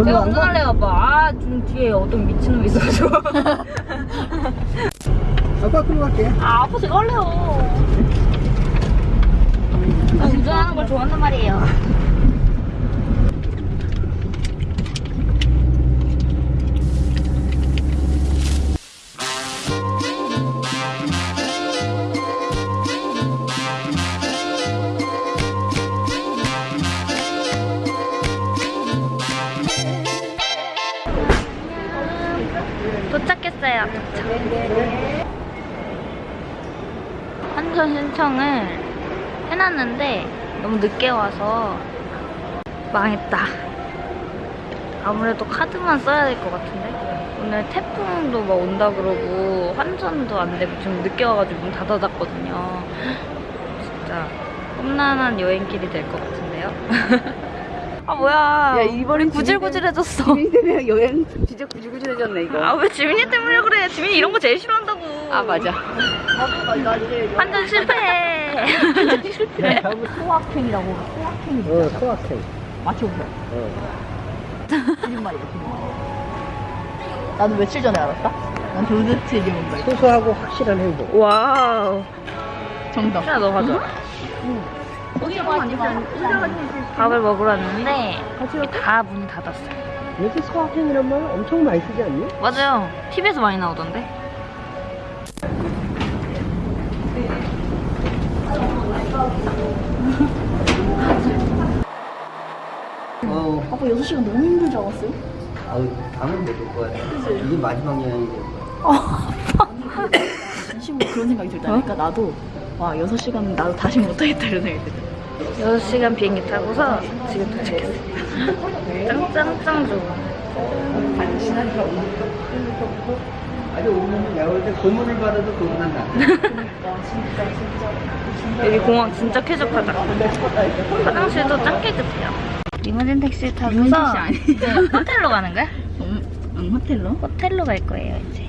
절로 내가 안 가? 운전할래 아빠 아 지금 뒤에 어떤 미친놈이 있어가지고 아빠 끌고 갈게. 아 아빠 제가 할래요 나 운전하는 걸 좋아한단 말이에요. 신청을 해놨는데 너무 늦게 와서 망했다. 아무래도 카드만 써야 될 것 같은데 오늘 태풍도 막 온다 그러고 환전도 안 되고 좀 늦게 와가지고 문 닫아놨거든요. 진짜 험난한 여행길이 될 것 같은데요. 아 뭐야? 야, 이번엔 구질구질해졌어. 지민이 때문에 여행 진짜 구질구질해졌네 이거. 아 왜 지민이 때문에 그래? 지민이 이런 거 제일 싫어한다고. 아 맞아. 완전 실패해. 야, 잡을 소확행이라고. 소확행이 어, 소확행. 맞춰보세요. 어. 거짓말이야. 나도 며칠 전에 알았다. 난 도대체 이게 뭔가. 소소하고 확실한 행복. wow. 정답. 야, 너 가져. 밥을 먹으러 왔는데 다 문이 닫았어요. 요새 소확행이란 말 엄청 많이 쓰지 않니? 맞아요. TV에서 많이 나오던데. 어. 아빠 6시간 너무 힘들지 않았어요? 아유, 다음은 못올 거야. 이게 마지막 여행이 될 거야. 진심으로 그런 생각이 들다니까 나도 와 6시간 나도 다시 못하겠다 이런 생각이 들어. 6시간 비행기 타고서 지금 도착했어요. 짱짱짱 좋아. 아니, 오면 내가 볼때 고문을 받아도 고문은 나. 여기 공항 진짜 쾌적하다. 화장실도 짱 깨끗해요. 리무진 택시 타고서. 이제 호텔로 가는 거야? 응, 응 호텔로? 호텔로 갈 거예요 이제.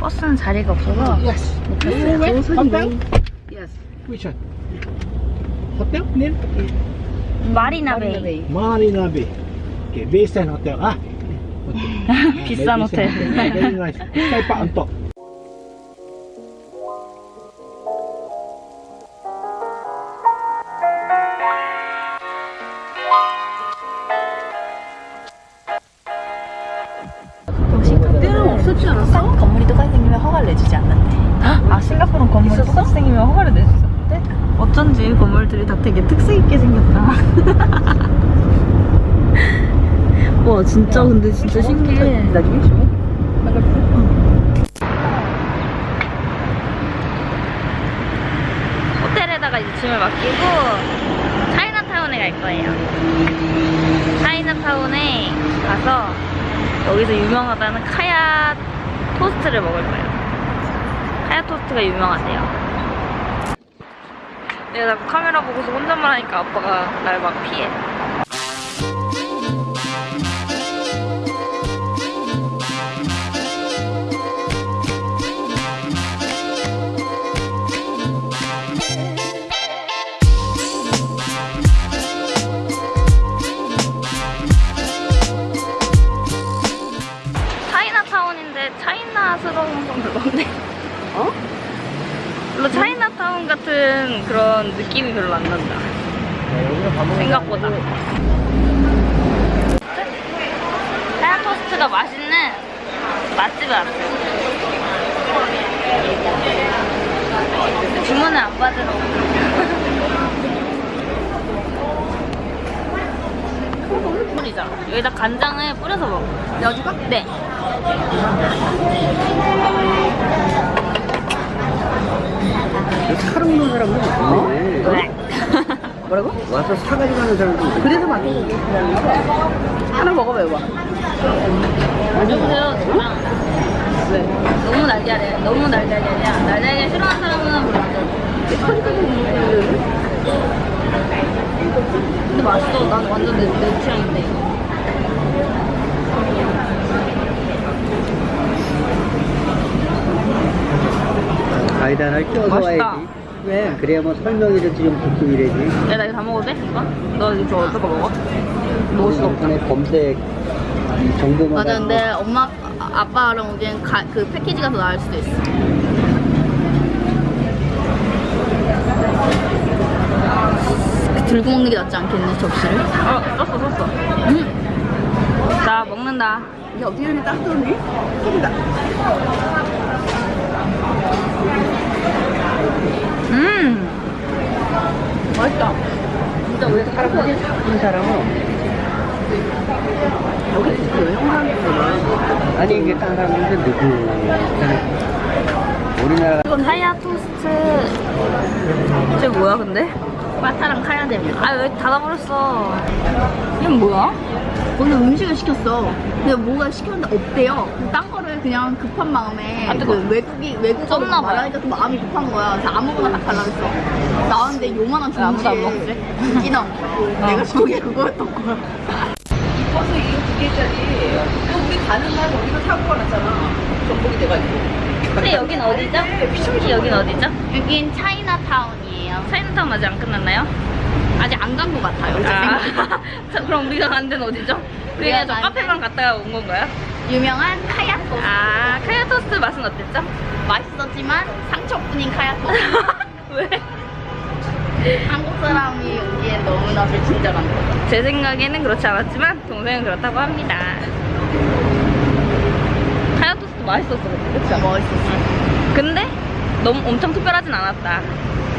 버스는 자리가 없어서 Yes. 못 탔어요. Hotel? Yes. Which one? Hotel? Name? 마리나 베이. Marina Bay. Okay, Bayside Hotel. Ah. ピッサの手。一回パンと。 진짜 근데 진짜 신기해. 나중에 줘. 호텔에다가 이제 짐을 맡기고 차이나타운에 갈 거예요. 차이나타운에 가서 여기서 유명하다는 카야 토스트를 먹을 거예요. 카야 토스트가 유명하대요. 내가 자꾸 카메라 보고서 혼잣말 하니까 아빠가 날 막 피해. 느낌이 별로 안 난다. 생각보다. 하얀 토스트가 맛있는 맛집에 왔어요. 주문을 안 받으러. 뿌리자 여기다 간장을 뿌려서 먹어. 여주가? 네 차 먹는 사람도 있네. 네. 뭐라고? 와서 사가지고 가는 사람도 있네. 그래서 거 하나 먹어봐요 봐. 안녕하세요 저랑 왜? 너무 날잘해 너무 날잘해 날잘해 싫어하는 사람은 좋아해 근데 맛있어 난 완전 내, 내 취향인데 껴서 맛있다. 와야지. 왜? 그래야 뭐 설명이라도 좀 듣고 이래지. 야, 나 이거 다 먹어도 돼? 이거? 너 이거 거 먹어? 먹을 수 없어. 검색 이 정보만. 맞아, 근데 엄마, 아- 아빠랑 오기엔 가, 그 패키지가 더 나을 수도 있어. 들고 먹는 게 낫지 않겠니, 접시를? 어, 썼어, 썼어. 음. 자, 먹는다. 이게 어떻게 딱 뜨니? 소리다. 음! 맛있다. 진짜 왜 이렇게 한 사람은 없지. 여기 진짜 여행하는 아니 이게 딴 사람인데 누구? 우리나라 이건 카야 토스트. 쟤 뭐야, 근데? 바타랑 카야 되면. 아, 왜 닫아버렸어? 이건 뭐야? 오늘 음식을 시켰어. 근데 뭐가 시켰는데 없대요. 그딴 거를 그냥 급한 마음에 아. 그 외국이 외국어로. 말하니까 또 마음이 급한 거야. 그래서 아무거나 다 달라 그랬어. 나왔는데 요만한 왜 아무도 안 종지에 인기나 내가 저게 그거였던 거야. 버스 이거 두 개짜리. 그 우리 가는 날 거기서 사고가 났잖아. 전복이 돼가지고. 근데 여긴 어디죠? 여긴 어디죠? 여긴 차이나타운이에요. 차이나타운 아직 안 끝났나요? 아직 안 간 것 같아요. 아, 자, 그럼 우리가 간 데는 어디죠? 그냥 저 우리가 간 카페만 갔다가 온 건가요? 유명한 카야토. 아, 카야 토스트 맛은 어땠죠? 맛있었지만 상처뿐인 카야토. 왜? 한국 사람이 여기에 너무나 불친절한 거. 제 생각에는 그렇지 않았지만 동생은 그렇다고 합니다. 카야 토스트 맛있었어. 진짜 멋있었어. 근데 너무 엄청 특별하진 않았다.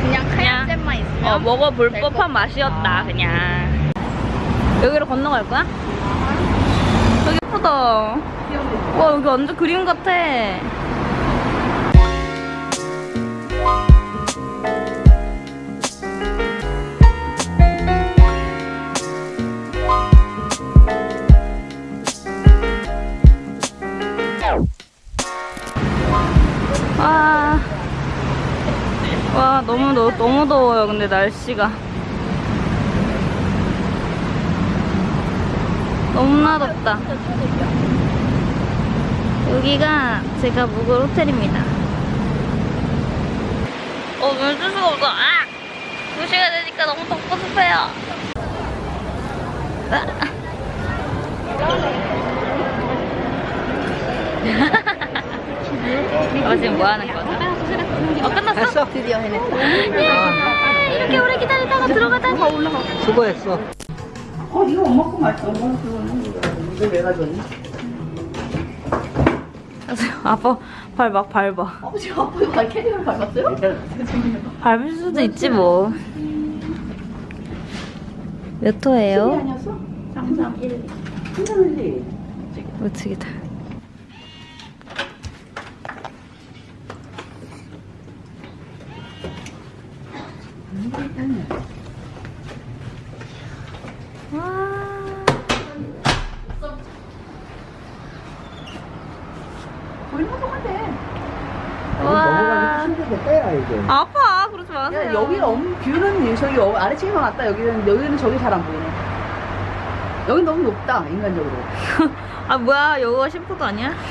그냥 카야잼만 있으면 어, 먹어볼 될 법한 것 맛이었다, 아. 그냥. 여기로 건너갈 거야? 여기 예쁘다. 완전 그림 같아. 와, 와 너무 더, 너무 더워요. 근데 날씨가 너무나 덥다. 여기가 제가 묵을 호텔입니다. 어, 눈뜰 수가 없어. 아! 2시가 되니까 너무 덥고 습해요. 아. 어, 지금 뭐 하는 거죠? 어, 끝났어? 했어? 드디어 해냈어. 예! 이렇게 오래 기다리다가 들어가다니. 수고했어. 어, 이거 엄마 거 맛있어. 이걸 왜 가져왔니? 아빠 발 막 밟아. 아버지 아빠가 발 캐리어를 밟았어요? 밟을 수도 있지 뭐. 몇 호예요? 아니었어? 장장 1. 괜찮은데. 우측이다. 와. 거기 넘어가면 돼. 와. 넘어가기 이제. 아파. 그러지 마세요. 야, 여기 엄, 뷰는 저기 어- 아래층에만 왔다. 여기는, 여기는 저기 잘 안 보이네. 여기 너무 높다, 인간적으로. 아 뭐야? 여기가 심포도 아니야?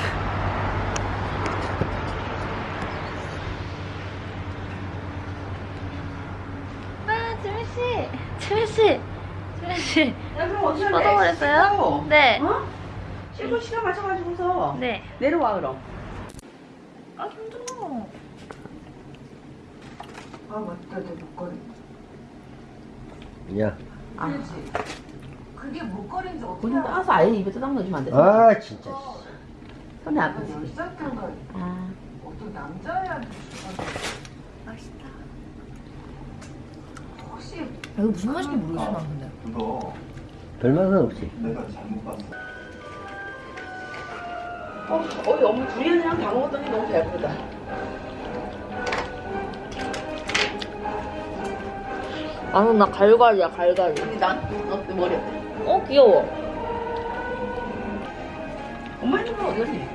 아, 지민 씨. 지민 씨. 지민 씨. 야, 그럼 어떻게 뻗어버렸어요? 네. 어? 씻고 시간 맞춰가지고서 네. 내려와, 그럼. 아 힘들어. 아, 맞다, 내 목걸이. 야. 그게 목걸이인지 어떻게 본인 따서 아예 입에 뜯어 넣어주면 안 돼? 아 진짜. 손에 아프지? 아. 어떤 남자야 이거 무슨 맛인지 모르겠어 난 근데. 별맛은 없지. 어, 어이 어머 두리안이랑 다 먹었더니 너무 배부르다. 아는 나 갈갈이야 갈갈. 근데 난 어때 머리 어때? 어 귀여워. 엄마 핸드폰 어디 갔니?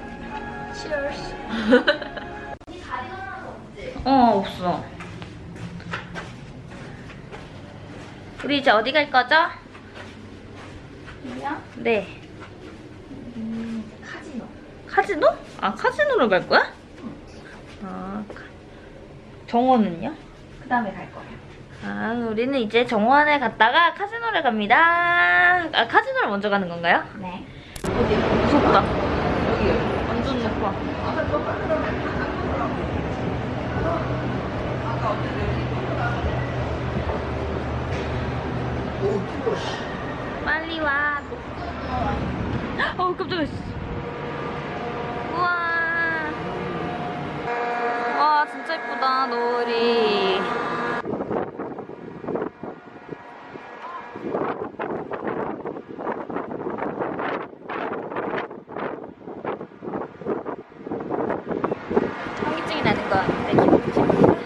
어 없어. 우리 이제 어디 갈 거죠? 네. 카지노. 카지노? 아 카지노로 갈 거야? 아 카- 정원은요? 다음에 갈 거예요. 아, 우리는 이제 정원에 갔다가 카지노를 갑니다. 아, 카지노를 먼저 가는 건가요? 네. 어디? 무섭다. 완전 높아. 빨리 와. 어, 깜짝이야. 우와. 와, 진짜 예쁘다, 노을이 나는 거 같은데 기분 좋은가?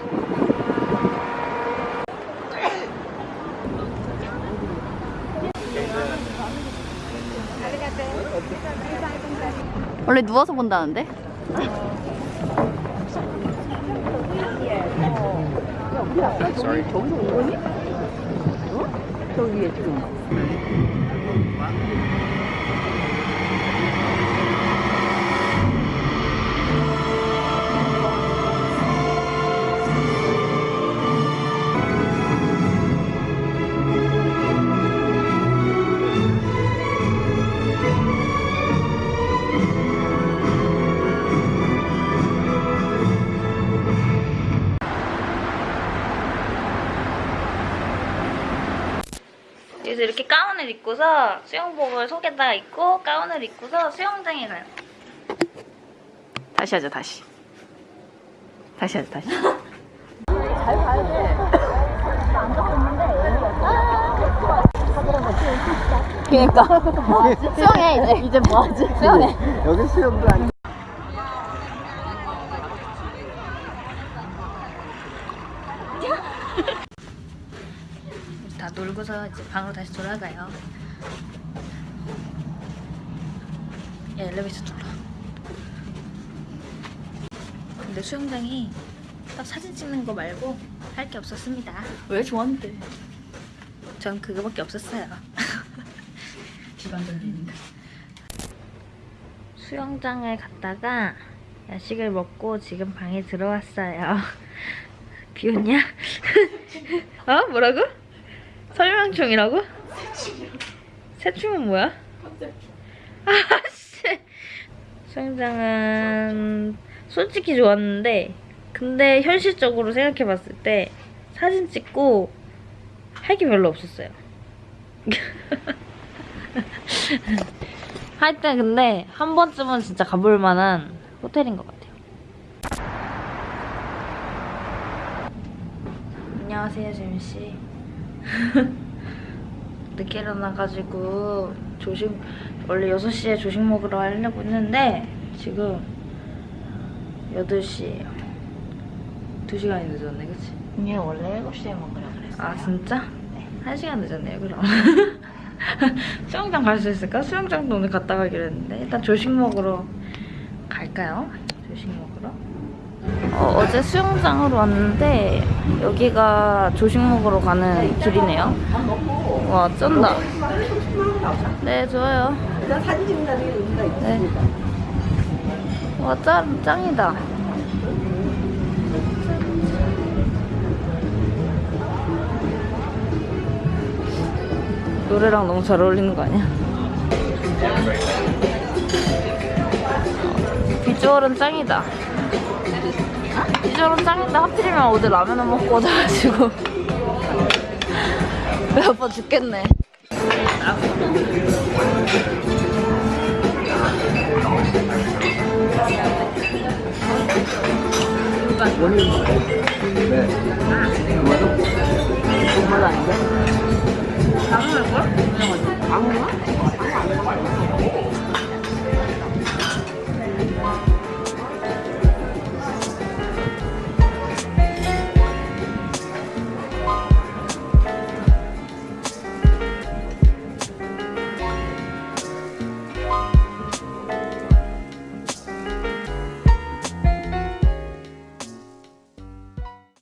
원래 누워서 본다는데? 저기 저기서 온 거니? 어? 저기 위에 지금. 그래서 이렇게 가운을 입고서 수영복을 속에다가 입고 가운을 입고서 수영장에 가요. 다시 하자 다시. 다시 하자 다시. 그니까. 수영해, 이제. 이제 뭐하지? 수영해. 여기 수영도 아니 다 놀고서 이제 방으로 다시 돌아가요. 야, 엘리베이터 눌러. 근데 수영장이 딱 사진 찍는 거 말고 할 게 없었습니다. 왜 좋았는데? 전 그거밖에 없었어요. 비관적입니다. 수영장을 갔다가 야식을 먹고 지금 방에 들어왔어요. 비웃냐? 어? 뭐라고? 설명충이라고? 새충은 뭐야? 아씨. 수영장은 솔직히 좋았는데 근데 현실적으로 생각해봤을 때 사진 찍고 할 게 별로 없었어요. 하여튼 근데 한 번쯤은 진짜 가볼 만한 호텔인 것 같아요. 안녕하세요, 재민 씨. 늦게 일어나가지고 조식 원래 6시에 조식 먹으러 하려고 했는데 지금 8시예요. 2시간이 늦었네, 그치? 언니 원래 7시에 먹으려고 그랬어. 아 진짜? 네. 한 시간 늦었네요 그럼 수영장 갈 수 있을까? 수영장도 오늘 갔다 가기로 했는데 일단 조식 먹으러 갈까요? 조식 먹으러 어, 어제 수영장으로 왔는데 여기가 조식 먹으러 가는 길이네요 와 쩐다 네 좋아요 사진. 네. 와 짱, 짱이다 노래랑 너무 잘 어울리는 거 아니야? 비주얼은 짱이다. 비주얼은 짱인데 하필이면 어제 라면을 먹고 오자가지고 배 아파 죽겠네. 원인 네. 정말 아닌데? 다 먹을 거야? 아무나?